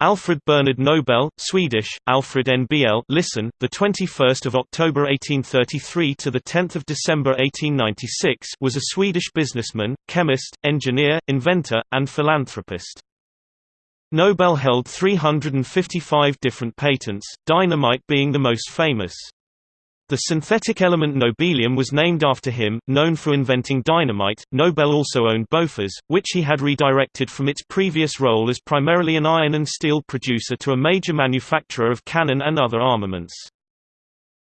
Alfred Bernard Nobel, Swedish, Alfred NBL listen, the 21st of October 1833 to the 10th of December 1896 was a Swedish businessman, chemist, engineer, inventor, and philanthropist. Nobel held 355 different patents, dynamite being the most famous. The synthetic element nobelium was named after him, known for inventing dynamite. Nobel also owned Bofors, which he had redirected from its previous role as primarily an iron and steel producer to a major manufacturer of cannon and other armaments.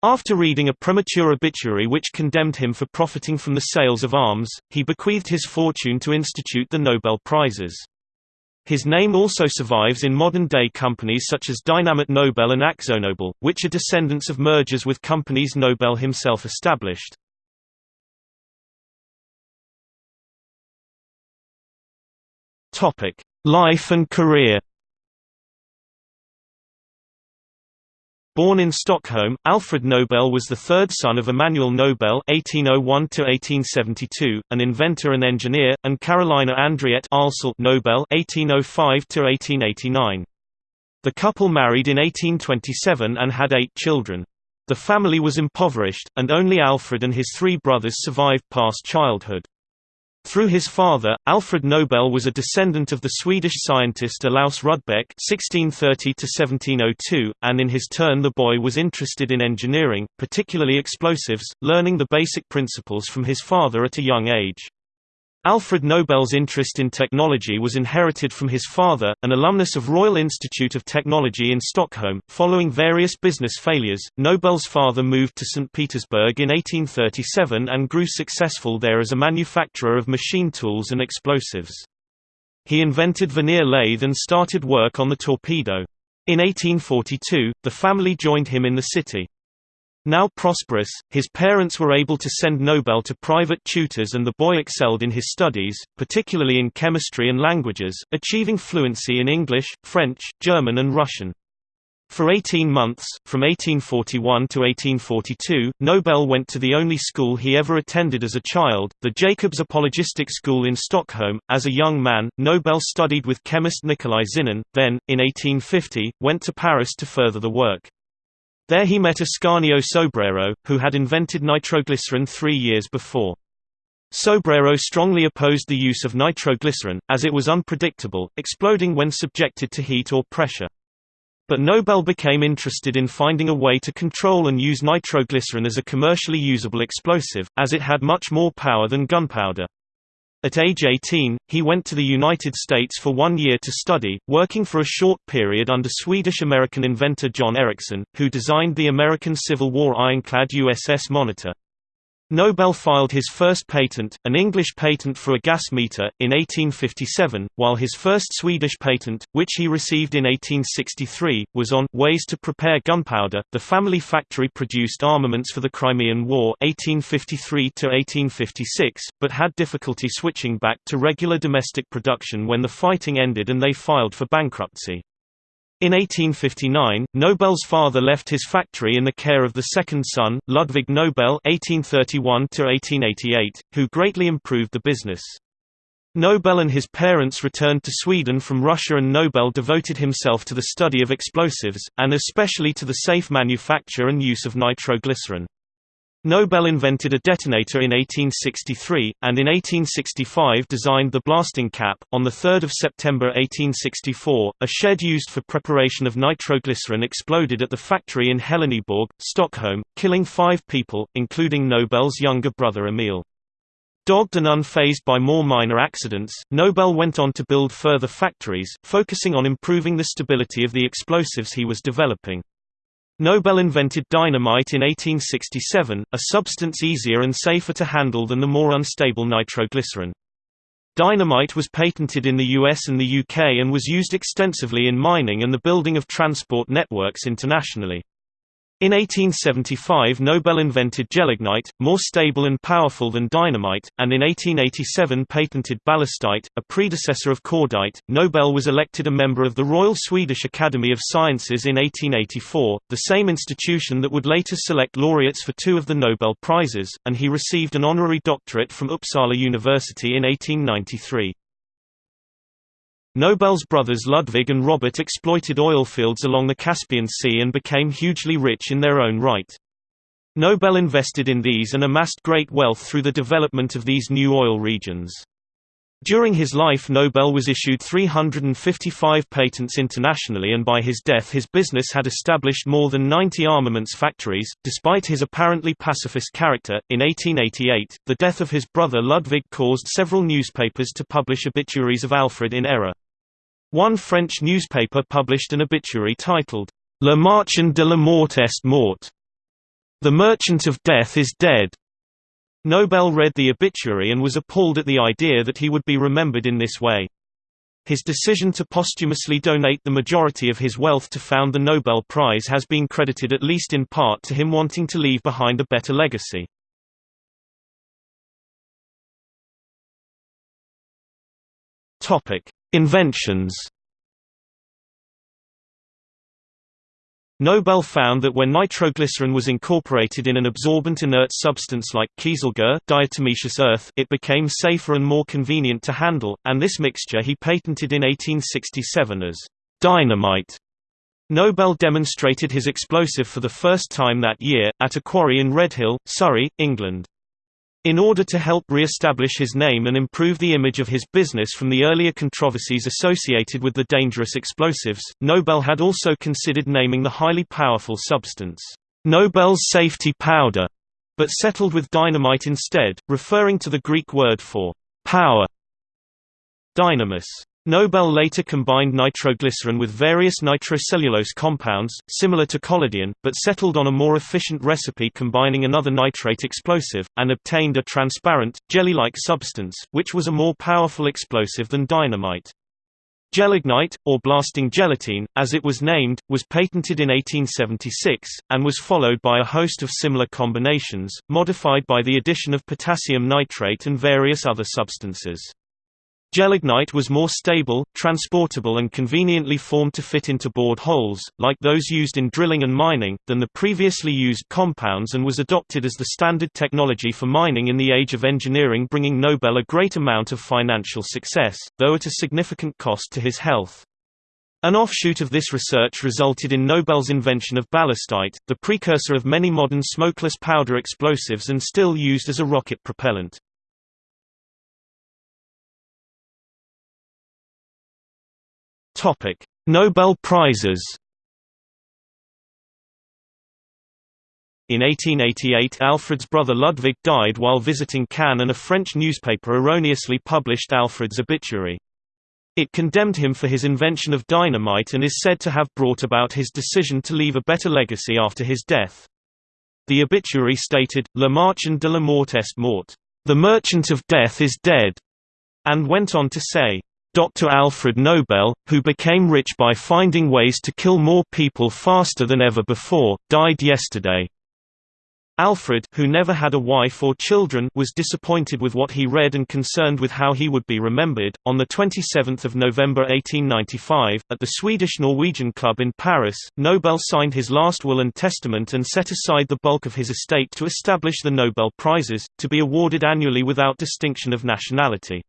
After reading a premature obituary which condemned him for profiting from the sales of arms, he bequeathed his fortune to institute the Nobel Prizes. His name also survives in modern-day companies such as Dynamit Nobel and AkzoNobel, which are descendants of mergers with companies Nobel himself established. Life and career Born in Stockholm, Alfred Nobel was the third son of Emanuel Nobel (1801–1872), an inventor and engineer, and Carolina Andriette Nobel (1805–1889). The couple married in 1827 and had eight children. The family was impoverished, and only Alfred and his three brothers survived past childhood. Through his father, Alfred Nobel was a descendant of the Swedish scientist Olaus Rudbeck (1630–1702), and in his turn the boy was interested in engineering, particularly explosives, learning the basic principles from his father at a young age. Alfred Nobel's interest in technology was inherited from his father, an alumnus of Royal Institute of Technology in Stockholm. Following various business failures, Nobel's father moved to St. Petersburg in 1837 and grew successful there as a manufacturer of machine tools and explosives. He invented veneer lathe and started work on the torpedo. In 1842, the family joined him in the city. Now prosperous, his parents were able to send Nobel to private tutors and the boy excelled in his studies, particularly in chemistry and languages, achieving fluency in English, French, German and Russian. For 18 months, from 1841 to 1842, Nobel went to the only school he ever attended as a child, the Jacobs Apologistic School in Stockholm. As a young man, Nobel studied with chemist Nikolai Zinin, then, in 1850, went to Paris to further the work. There he met Ascanio Sobrero, who had invented nitroglycerin three years before. Sobrero strongly opposed the use of nitroglycerin, as it was unpredictable, exploding when subjected to heat or pressure. But Nobel became interested in finding a way to control and use nitroglycerin as a commercially usable explosive, as it had much more power than gunpowder. At age 18, he went to the United States for one year to study, working for a short period under Swedish-American inventor John Ericsson, who designed the American Civil War ironclad USS Monitor. Nobel filed his first patent, an English patent for a gas meter, in 1857, while his first Swedish patent, which he received in 1863, was on ways to prepare gunpowder. The family factory produced armaments for the Crimean War (1853–1856), but had difficulty switching back to regular domestic production when the fighting ended and they filed for bankruptcy. In 1859, Nobel's father left his factory in the care of the second son, Ludwig Nobel (1831–1888), who greatly improved the business. Nobel and his parents returned to Sweden from Russia and Nobel devoted himself to the study of explosives, and especially to the safe manufacture and use of nitroglycerin. Nobel invented a detonator in 1863, and in 1865 designed the blasting cap. On 3 September 1864, a shed used for preparation of nitroglycerin exploded at the factory in Heleneborg, Stockholm, killing five people, including Nobel's younger brother Emil. Dogged and unfazed by more minor accidents, Nobel went on to build further factories, focusing on improving the stability of the explosives he was developing. Nobel invented dynamite in 1867, a substance easier and safer to handle than the more unstable nitroglycerin. Dynamite was patented in the US and the UK and was used extensively in mining and the building of transport networks internationally. In 1875 Nobel invented gelignite, more stable and powerful than dynamite, and in 1887 patented ballastite, a predecessor of cordite. Nobel was elected a member of the Royal Swedish Academy of Sciences in 1884, the same institution that would later select laureates for two of the Nobel Prizes, and he received an honorary doctorate from Uppsala University in 1893. Nobel's brothers Ludwig and Robert exploited oil fields along the Caspian Sea and became hugely rich in their own right. Nobel invested in these and amassed great wealth through the development of these new oil regions. During his life Nobel was issued 355 patents internationally and by his death his business had established more than 90 armaments factories. Despite his apparently pacifist character, in 1888, the death of his brother Ludwig caused several newspapers to publish obituaries of Alfred in error. One French newspaper published an obituary titled, Le Marchand de la Mort est mort. The Merchant of Death is dead. Nobel read the obituary and was appalled at the idea that he would be remembered in this way. His decision to posthumously donate the majority of his wealth to found the Nobel Prize has been credited at least in part to him wanting to leave behind a better legacy. Inventions Nobel found that when nitroglycerin was incorporated in an absorbent inert substance like kieselguhr diatomaceous earth, it became safer and more convenient to handle, and this mixture he patented in 1867 as dynamite. Nobel demonstrated his explosive for the first time that year, at a quarry in Redhill, Surrey, England. In order to help re-establish his name and improve the image of his business from the earlier controversies associated with the dangerous explosives, Nobel had also considered naming the highly powerful substance, Nobel's safety powder, but settled with dynamite instead, referring to the Greek word for power. Dynamis Nobel later combined nitroglycerin with various nitrocellulose compounds, similar to collodion, but settled on a more efficient recipe combining another nitrate explosive, and obtained a transparent, jelly-like substance, which was a more powerful explosive than dynamite. Gelignite, or blasting gelatine, as it was named, was patented in 1876, and was followed by a host of similar combinations, modified by the addition of potassium nitrate and various other substances. Gelignite was more stable, transportable and conveniently formed to fit into bored holes, like those used in drilling and mining, than the previously used compounds and was adopted as the standard technology for mining in the age of engineering bringing Nobel a great amount of financial success, though at a significant cost to his health. An offshoot of this research resulted in Nobel's invention of ballastite, the precursor of many modern smokeless powder explosives and still used as a rocket propellant. Topic: Nobel Prizes. In 1888 Alfred's brother Ludwig died while visiting Cannes and a French newspaper erroneously published Alfred's obituary. It condemned him for his invention of dynamite and is said to have brought about his decision to leave a better legacy after his death. The obituary stated, Le Marchand de la Mort est mort. The merchant of death is dead, and went on to say, Dr. Alfred Nobel, who became rich by finding ways to kill more people faster than ever before, died yesterday. Alfred who never had a wife or children was disappointed with what he read and concerned with how he would be remembered. On the 27th of November 1895, at the Swedish-Norwegian Club in Paris, Nobel signed his last will and testament and set aside the bulk of his estate to establish the Nobel Prizes, to be awarded annually without distinction of nationality.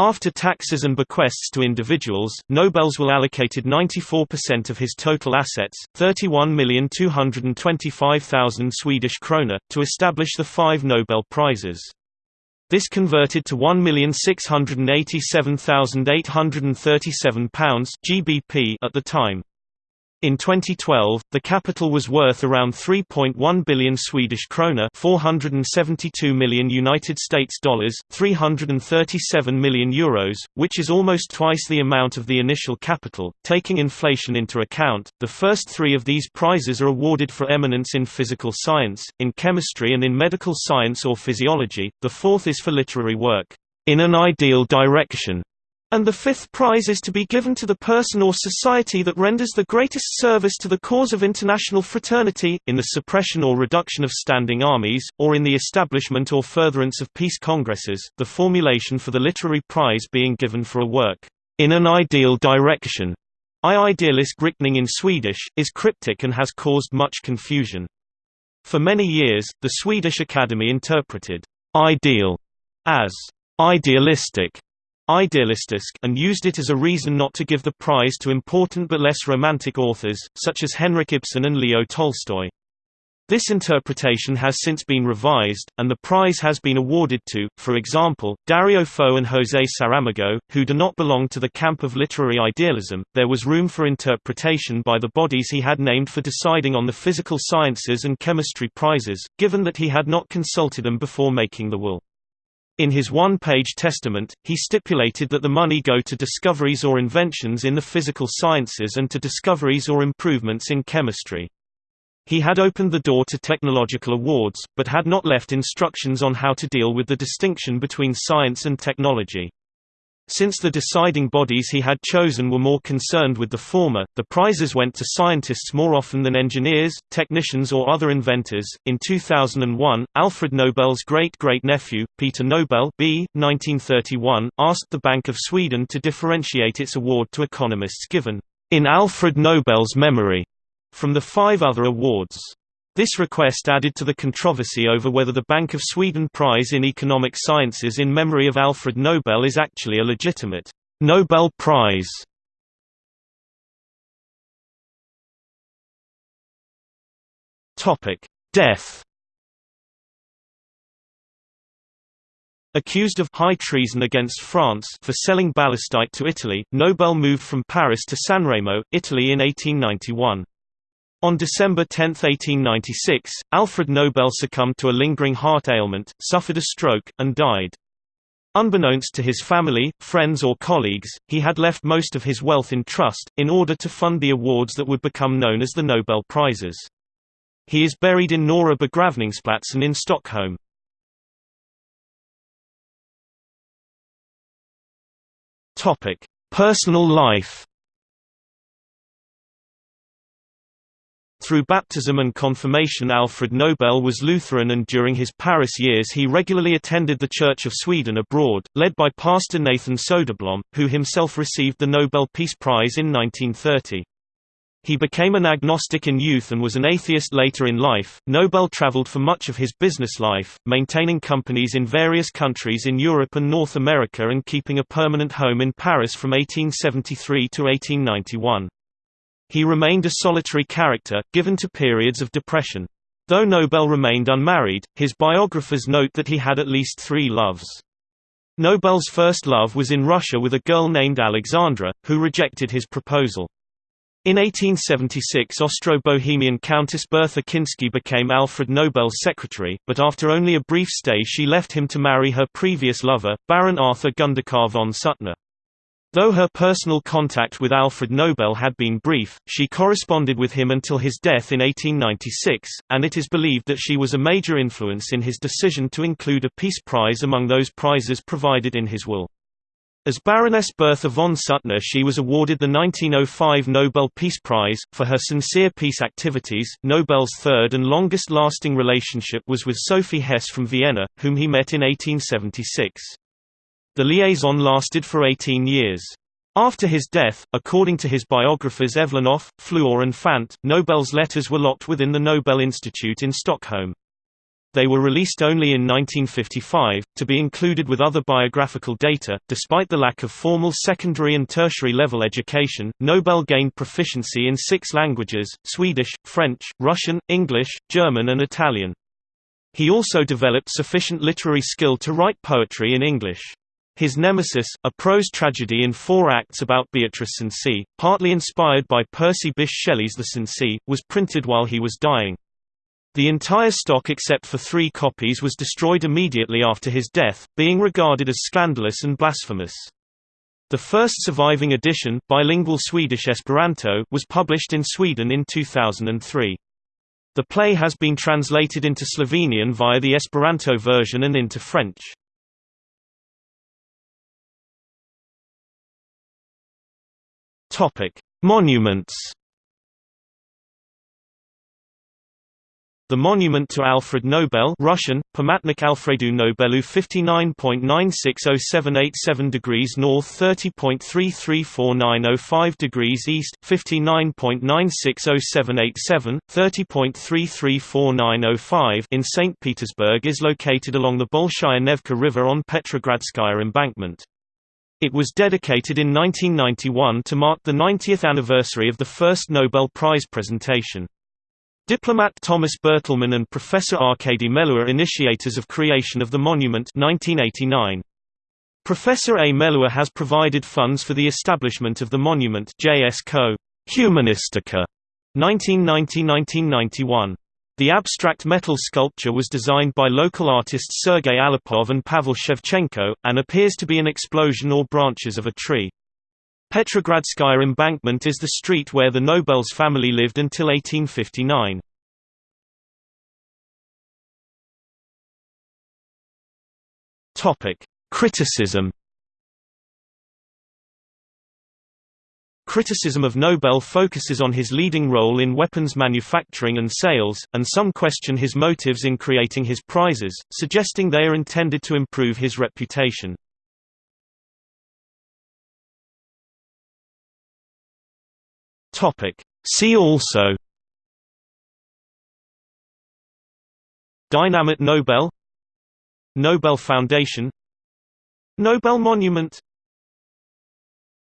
After taxes and bequests to individuals, Nobels will allocated 94% of his total assets, 31,225,000 Swedish krona, to establish the five Nobel Prizes. This converted to £1,687,837 GBP at the time. In 2012, the capital was worth around 3.1 billion Swedish krona, 472 million United States dollars, 337 million euros, which is almost twice the amount of the initial capital. Taking inflation into account, the first 3 of these prizes are awarded for eminence in physical science, in chemistry and in medical science or physiology. The fourth is for literary work in an ideal direction and the fifth prize is to be given to the person or society that renders the greatest service to the cause of international fraternity, in the suppression or reduction of standing armies, or in the establishment or furtherance of peace congresses, the formulation for the literary prize being given for a work, in an ideal direction. I idealist riktning in Swedish, is cryptic and has caused much confusion. For many years, the Swedish Academy interpreted ideal as idealistic idealistisk and used it as a reason not to give the prize to important but less romantic authors, such as Henrik Ibsen and Leo Tolstoy. This interpretation has since been revised, and the prize has been awarded to, for example, Dario Fo and José Saramago, who do not belong to the camp of literary idealism. There was room for interpretation by the bodies he had named for deciding on the physical sciences and chemistry prizes, given that he had not consulted them before making the will. In his one-page testament, he stipulated that the money go to discoveries or inventions in the physical sciences and to discoveries or improvements in chemistry. He had opened the door to technological awards, but had not left instructions on how to deal with the distinction between science and technology. Since the deciding bodies he had chosen were more concerned with the former, the prizes went to scientists more often than engineers, technicians, or other inventors. In 2001, Alfred Nobel's great great nephew, Peter Nobel, b. 1931, asked the Bank of Sweden to differentiate its award to economists given in Alfred Nobel's memory from the five other awards. This request added to the controversy over whether the Bank of Sweden Prize in Economic Sciences in memory of Alfred Nobel is actually a legitimate Nobel Prize. Topic: Death. Accused of high treason against France for selling ballastite to Italy, Nobel moved from Paris to Sanremo, Italy in 1891. On December 10, 1896, Alfred Nobel succumbed to a lingering heart ailment, suffered a stroke, and died. Unbeknownst to his family, friends or colleagues, he had left most of his wealth in trust, in order to fund the awards that would become known as the Nobel Prizes. He is buried in Norra begravningsplatsen in Stockholm. Personal life Through baptism and confirmation Alfred Nobel was Lutheran and during his Paris years he regularly attended the Church of Sweden abroad, led by Pastor Nathan Soderblom, who himself received the Nobel Peace Prize in 1930. He became an agnostic in youth and was an atheist later in life. Nobel traveled for much of his business life, maintaining companies in various countries in Europe and North America and keeping a permanent home in Paris from 1873 to 1891. He remained a solitary character, given to periods of depression. Though Nobel remained unmarried, his biographers note that he had at least three loves. Nobel's first love was in Russia with a girl named Alexandra, who rejected his proposal. In 1876 Austro-Bohemian Countess Bertha Kinsky became Alfred Nobel's secretary, but after only a brief stay she left him to marry her previous lover, Baron Arthur Gundaccar von Suttner. Though her personal contact with Alfred Nobel had been brief, she corresponded with him until his death in 1896, and it is believed that she was a major influence in his decision to include a Peace Prize among those prizes provided in his will. As Baroness Bertha von Suttner she was awarded the 1905 Nobel Peace Prize, for her sincere peace activities. Nobel's third and longest-lasting relationship was with Sophie Hess from Vienna, whom he met in 1876. The liaison lasted for 18 years. After his death, according to his biographers Evlanoff, Fluor and Fant, Nobel's letters were locked within the Nobel Institute in Stockholm. They were released only in 1955, to be included with other biographical data. Despite the lack of formal secondary and tertiary level education, Nobel gained proficiency in six languages Swedish, French, Russian, English, German, and Italian. He also developed sufficient literary skill to write poetry in English. His Nemesis, a prose tragedy in four acts about Beatrice Cenci, partly inspired by Percy Bysshe Shelley's The Cenci, was printed while he was dying. The entire stock except for three copies was destroyed immediately after his death, being regarded as scandalous and blasphemous. The first surviving edition, bilingual Swedish-Esperanto, was published in Sweden in 2003. The play has been translated into Slovenian via the Esperanto version and into French. Topic: Monuments. The monument to Alfred Nobel Russian, Pamatnik Alfredu Nobelu 59.960787 degrees north 30.334905 degrees east 59.960787, 30.334905 in St. Petersburg is located along the Bolshaya Nevka River on Petrogradskaya embankment. It was dedicated in 1991 to mark the 90th anniversary of the first Nobel Prize presentation. Diplomat Thomas Bertelmann and Professor Arkady Melua initiators of creation of the monument 1989. Professor A. Melua has provided funds for the establishment of the monument JS Co. Humanistica 1990–1991. The abstract metal sculpture was designed by local artists Sergei Alipov and Pavel Shevchenko, and appears to be an explosion or branches of a tree. Petrogradskaya embankment is the street where the Nobels family lived until 1859. Criticism Criticism of Nobel focuses on his leading role in weapons manufacturing and sales, and some question his motives in creating his prizes, suggesting they are intended to improve his reputation. See also Dynamit Nobel Nobel Foundation Nobel Monument